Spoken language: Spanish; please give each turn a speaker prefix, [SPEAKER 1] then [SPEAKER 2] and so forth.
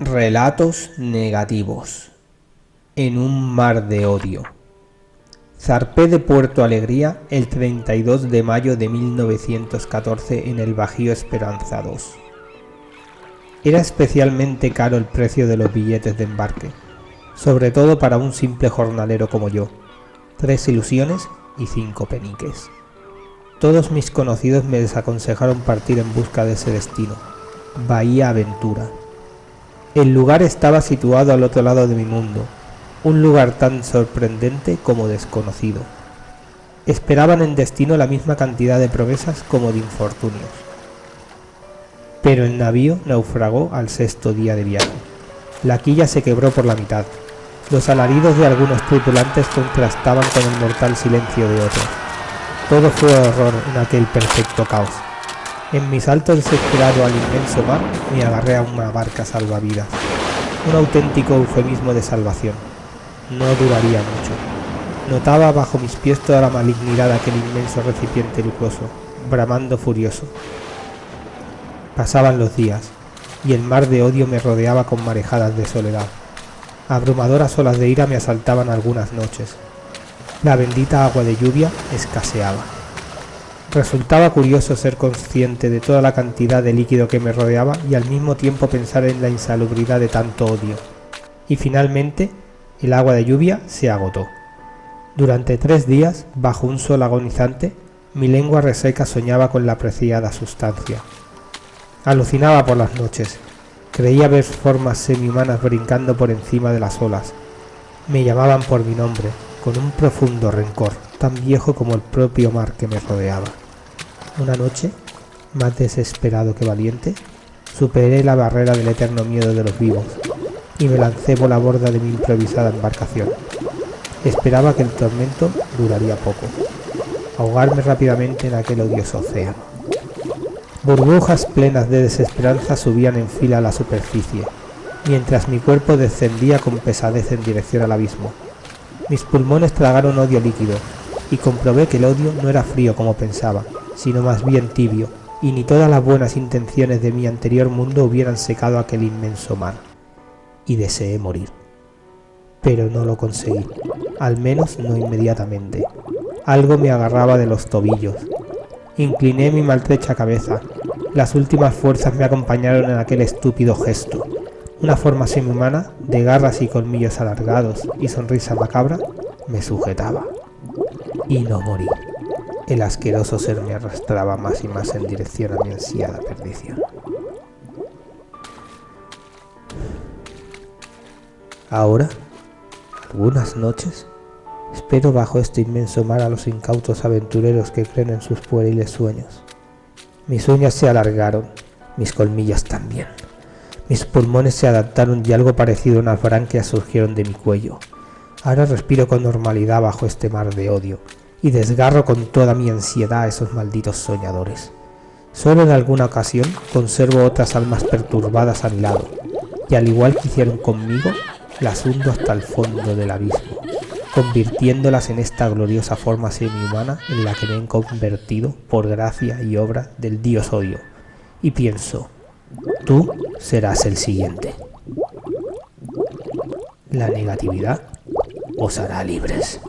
[SPEAKER 1] Relatos negativos. En un mar de odio. Zarpé de Puerto Alegría el 32 de mayo de 1914 en el Bajío Esperanza 2. Era especialmente caro el precio de los billetes de embarque, sobre todo para un simple jornalero como yo. Tres ilusiones y cinco peniques. Todos mis conocidos me desaconsejaron partir en busca de ese destino. Bahía Aventura el lugar estaba situado al otro lado de mi mundo, un lugar tan sorprendente como desconocido. Esperaban en destino la misma cantidad de promesas como de infortunios. Pero el navío naufragó al sexto día de viaje. La quilla se quebró por la mitad. Los alaridos de algunos tripulantes contrastaban con el mortal silencio de otros. Todo fue horror en aquel perfecto caos. En mi salto desesperado al inmenso mar, me agarré a una barca salvavidas. Un auténtico eufemismo de salvación. No duraría mucho. Notaba bajo mis pies toda la malignidad de aquel inmenso recipiente lujoso, bramando furioso. Pasaban los días, y el mar de odio me rodeaba con marejadas de soledad. Abrumadoras olas de ira me asaltaban algunas noches. La bendita agua de lluvia escaseaba. Resultaba curioso ser consciente de toda la cantidad de líquido que me rodeaba y al mismo tiempo pensar en la insalubridad de tanto odio. Y finalmente, el agua de lluvia se agotó. Durante tres días, bajo un sol agonizante, mi lengua reseca soñaba con la apreciada sustancia. Alucinaba por las noches. Creía ver formas semi-humanas brincando por encima de las olas. Me llamaban por mi nombre, con un profundo rencor, tan viejo como el propio mar que me rodeaba. Una noche, más desesperado que valiente, superé la barrera del eterno miedo de los vivos y me lancé por la borda de mi improvisada embarcación. Esperaba que el tormento duraría poco, ahogarme rápidamente en aquel odioso océano. Burbujas plenas de desesperanza subían en fila a la superficie, mientras mi cuerpo descendía con pesadez en dirección al abismo. Mis pulmones tragaron odio líquido, y comprobé que el odio no era frío como pensaba, sino más bien tibio, y ni todas las buenas intenciones de mi anterior mundo hubieran secado aquel inmenso mar. Y deseé morir. Pero no lo conseguí, al menos no inmediatamente. Algo me agarraba de los tobillos. Incliné mi maltrecha cabeza. Las últimas fuerzas me acompañaron en aquel estúpido gesto. Una forma semihumana, de garras y colmillos alargados y sonrisa macabra, me sujetaba. Y no morí. El asqueroso ser me arrastraba más y más en dirección a mi ansiada perdición. Ahora, algunas noches, espero bajo este inmenso mar a los incautos aventureros que creen en sus pueriles sueños. Mis uñas se alargaron, mis colmillas también. Mis pulmones se adaptaron y algo parecido a unas branquias surgieron de mi cuello. Ahora respiro con normalidad bajo este mar de odio y desgarro con toda mi ansiedad a esos malditos soñadores. Solo en alguna ocasión conservo otras almas perturbadas a mi lado, y al igual que hicieron conmigo, las hundo hasta el fondo del abismo, convirtiéndolas en esta gloriosa forma semi-humana en la que me he convertido por gracia y obra del dios odio. Y pienso, Tú serás el siguiente. La negatividad os hará libres.